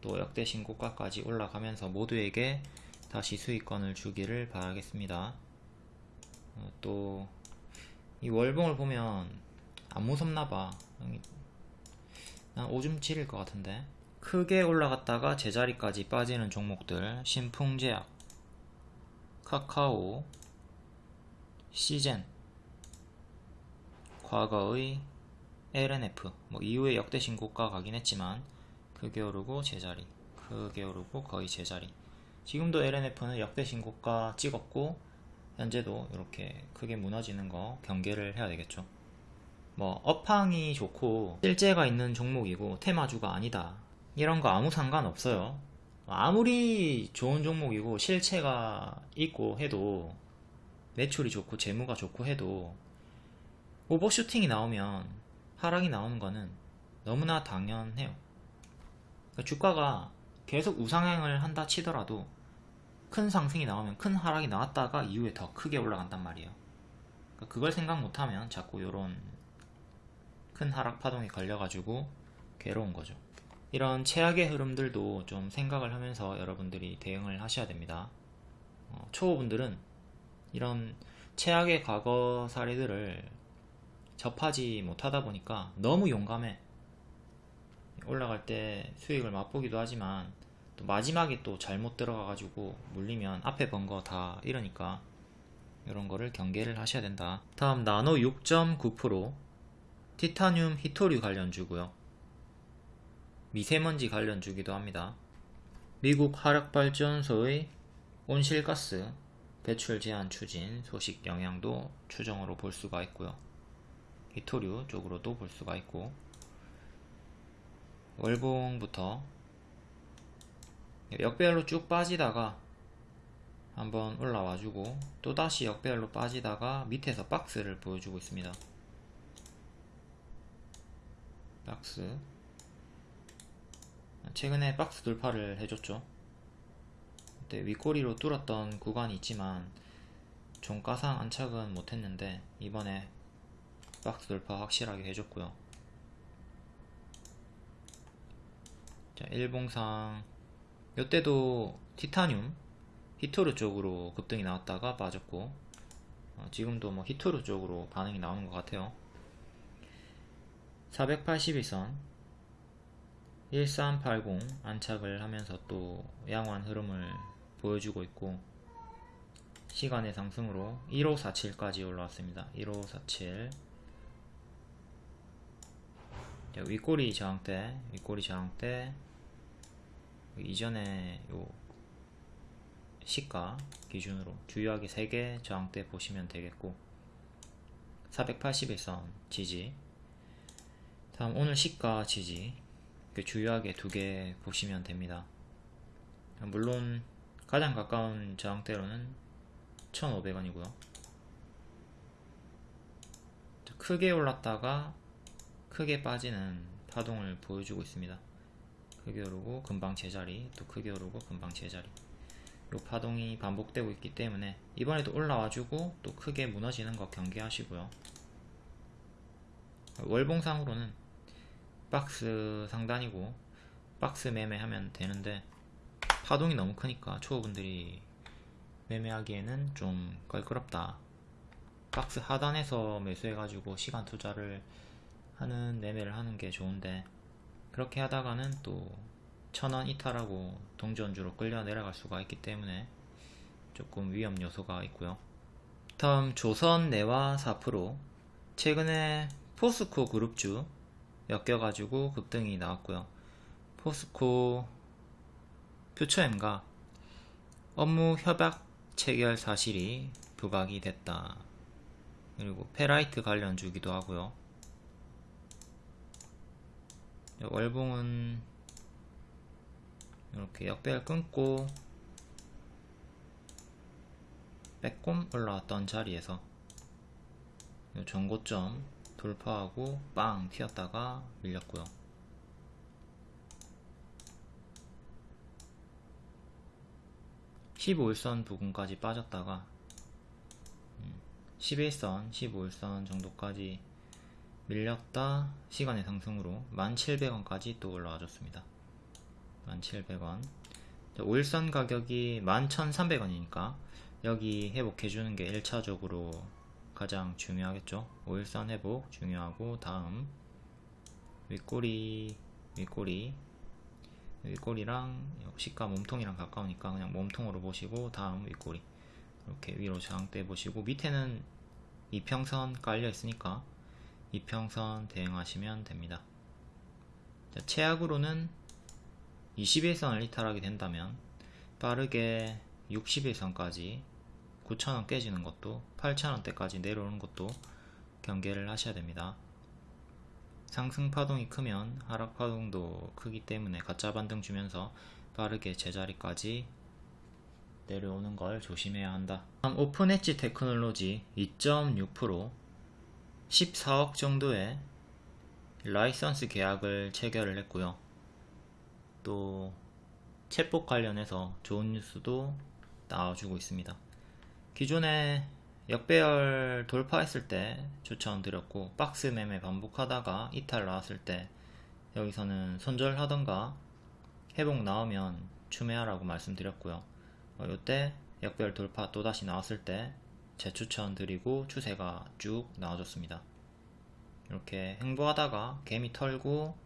또 역대 신고가까지 올라가면서 모두에게 다시 수익권을 주기를 바라겠습니다. 어, 또이 월봉을 보면 안 무섭나봐. 난 오줌 칠일 것 같은데. 크게 올라갔다가 제자리까지 빠지는 종목들 신풍제약, 카카오, 시젠, 과거의 LNF, 뭐 이후에 역대 신고가 가긴 했지만 크게 오르고 제자리 크게 오르고 거의 제자리. 지금도 LNF는 역대 신고가 찍었고 현재도 이렇게 크게 무너지는 거 경계를 해야 되겠죠. 뭐 업황이 좋고 실제가 있는 종목이고 테마주가 아니다. 이런 거 아무 상관없어요. 아무리 좋은 종목이고 실체가 있고 해도 매출이 좋고 재무가 좋고 해도 오버슈팅이 나오면 하락이 나오는 거는 너무나 당연해요 주가가 계속 우상향을 한다 치더라도 큰 상승이 나오면 큰 하락이 나왔다가 이후에 더 크게 올라간단 말이에요. 그러니까 그걸 생각 못하면 자꾸 이런 큰 하락 파동이 걸려가지고 괴로운 거죠. 이런 최악의 흐름들도 좀 생각을 하면서 여러분들이 대응을 하셔야 됩니다. 어, 초보분들은 이런 최악의 과거 사례들을 접하지 못하다 보니까 너무 용감해. 올라갈 때 수익을 맛보기도 하지만 또 마지막에 또 잘못 들어가 가지고 물리면 앞에 번 거 다 이러니까 이런 거를 경계를 하셔야 된다. 다음 나노 6.9% 티타늄 히토류 관련주고요. 미세먼지 관련주기도 합니다. 미국 화력발전소의 온실가스 배출 제한 추진 소식 영향도 추정으로 볼 수가 있고요. 히토류 쪽으로도 볼 수가 있고 월봉부터 역배열로 쭉 빠지다가 한번 올라와주고 또다시 역배열로 빠지다가 밑에서 박스를 보여주고 있습니다. 박스. 최근에 박스 돌파를 해줬죠. 그때 윗꼬리로 뚫었던 구간이 있지만 종가상 안착은 못했는데 이번에 박스 돌파 확실하게 해줬고요 자 일봉상. 요때도 티타늄 히토르 쪽으로 급등이 나왔다가 빠졌고 어, 지금도 뭐 히토르 쪽으로 반응이 나오는 것 같아요. 482선 1380 안착을 하면서 또 양호한 흐름을 보여주고 있고 시간의 상승으로 1547까지 올라왔습니다. 1547 자, 윗꼬리 저항대 윗꼬리 저항대 이전에 요 시가 기준으로 주요하게 3개 저항대 보시면 되겠고 481선 지지 다음 오늘 시가 지지 그 주요하게 두 개 보시면 됩니다. 물론 가장 가까운 저항대로는 1500원이고요. 크게 올랐다가 크게 빠지는 파동을 보여주고 있습니다 크게 오르고 금방 제자리 또 크게 오르고 금방 제자리. 요 파동이 반복되고 있기 때문에 이번에도 올라와주고 또 크게 무너지는 거 경계하시고요. 월봉상으로는 박스 상단이고 박스 매매하면 되는데 파동이 너무 크니까 초보분들이 매매하기에는 좀 껄끄럽다. 박스 하단에서 매수해가지고 시간 투자를 하는 매매를 하는 게 좋은데 그렇게 하다가는 또 천원 이탈하고 동전주로 끌려 내려갈 수가 있기 때문에 조금 위험 요소가 있고요. 다음 조선 내와 4% 최근에 포스코 그룹주 엮여가지고 급등이 나왔고요. 포스코 퓨처엠과 업무 협약 체결 사실이 부각이 됐다. 그리고 페라이트 관련 주기도 하고요 월봉은 이렇게 역배열 끊고 빼꼼 올라왔던 자리에서 전고점 돌파하고 빵 튀었다가 밀렸고요. 1 5일선 부근까지 빠졌다가 11선, 음, 15일선 정도까지 밀렸다. 시간의 상승으로 1700원까지 또 올라와 줬습니다. 1700원. 5일선 가격이 11300원이니까 여기 회복해주는 게 1차적으로 가장 중요하겠죠? 5일선 회복 중요하고 다음 윗꼬리 윗꼬리. 윗꼬리랑 시가 몸통이랑 가까우니까 그냥 몸통으로 보시고 다음 윗꼬리. 이렇게 위로 저항대 보시고 밑에는 이평선 깔려 있으니까 이평선 대응하시면 됩니다 자, 최악으로는 21선을 이탈하게 된다면 빠르게 61선까지 9,000원 깨지는 것도 8,000원대까지 내려오는 것도 경계를 하셔야 됩니다. 상승 파동이 크면 하락 파동도 크기 때문에 가짜 반등 주면서 빠르게 제자리까지 내려오는 걸 조심해야 한다. 다음 오픈 엣지 테크놀로지 2.6% 14억 정도의 라이선스 계약을 체결을 했고요. 또 챗봇 관련해서 좋은 뉴스도 나와주고 있습니다. 기존에 역배열 돌파했을 때 추천드렸고 박스 매매 반복하다가 이탈 나왔을 때 여기서는 손절하던가 회복 나오면 추매하라고 말씀드렸고요 어, 이때 역배열 돌파 또다시 나왔을 때 재추천 드리고 추세가 쭉 나와줬습니다. 이렇게 행보하다가 개미 털고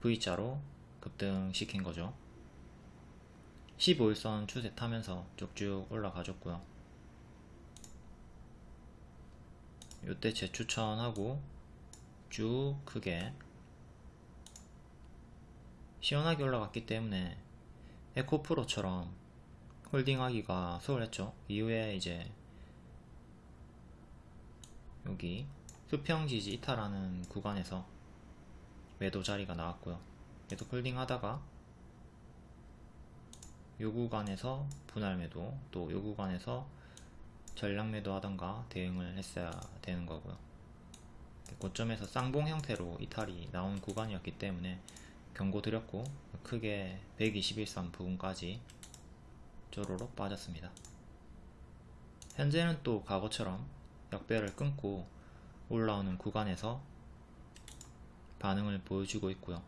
V자로 급등시킨 거죠. 15일선 추세 타면서 쭉쭉 올라가줬고요. 요때 재추천하고 쭉 크게 시원하게 올라갔기 때문에 에코프로처럼 홀딩하기가 수월했죠. 이후에 이제 여기 수평지지 이탈하는 구간에서 매도 자리가 나왔고요. 계속 홀딩 하다가 요 구간에서 분할 매도 또 요 구간에서 전량 매도 하던가 대응을 했어야 되는 거고요. 고점에서 쌍봉 형태로 이탈이 나온 구간이었기 때문에 경고 드렸고 크게 121선 부분까지 쪼로록 빠졌습니다. 현재는 또 과거처럼 역배를 끊고 올라오는 구간에서 반응을 보여주고 있고요.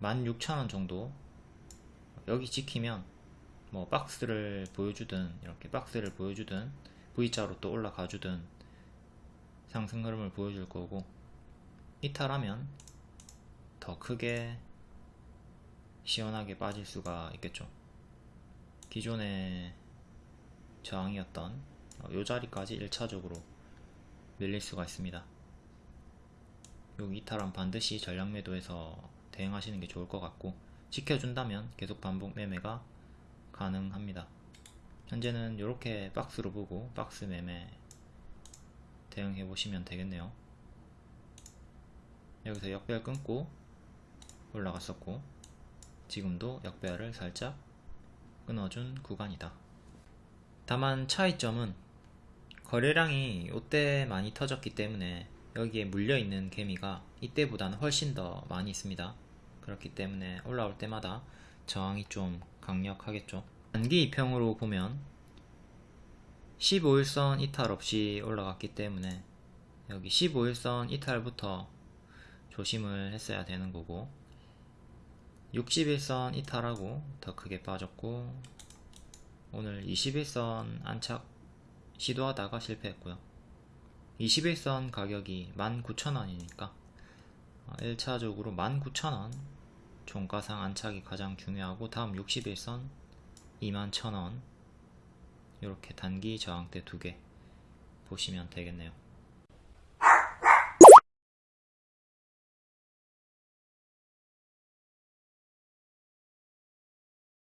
16,000원 정도 여기 지키면 뭐 박스를 보여주든 이렇게 박스를 보여주든 V자로 또 올라가 주든 상승 흐름을 보여줄 거고 이탈하면 더 크게 시원하게 빠질 수가 있겠죠. 기존의 저항이었던 이 자리까지 1차적으로 밀릴 수가 있습니다. 여기 이탈은 반드시 전량 매도해서 대응하시는 게 좋을 것 같고 지켜준다면 계속 반복 매매가 가능합니다. 현재는 이렇게 박스로 보고 박스 매매 대응해 보시면 되겠네요. 여기서 역별 끊고 올라갔었고 지금도 역배열을 살짝 끊어준 구간이다. 다만 차이점은 거래량이 이때 많이 터졌기 때문에 여기에 물려있는 개미가 이때보다는 훨씬 더 많이 있습니다. 그렇기 때문에 올라올 때마다 저항이 좀 강력하겠죠. 단기 이평으로 보면 15일선 이탈 없이 올라갔기 때문에 여기 15일선 이탈부터 조심을 했어야 되는 거고 61선 이탈하고 더 크게 빠졌고 오늘 21선 안착 시도하다가 실패했고요. 21선 가격이 19,000원이니까 1차적으로 19,000원 종가상 안착이 가장 중요하고 다음 61선 21,000원 이렇게 단기 저항대 두 개 보시면 되겠네요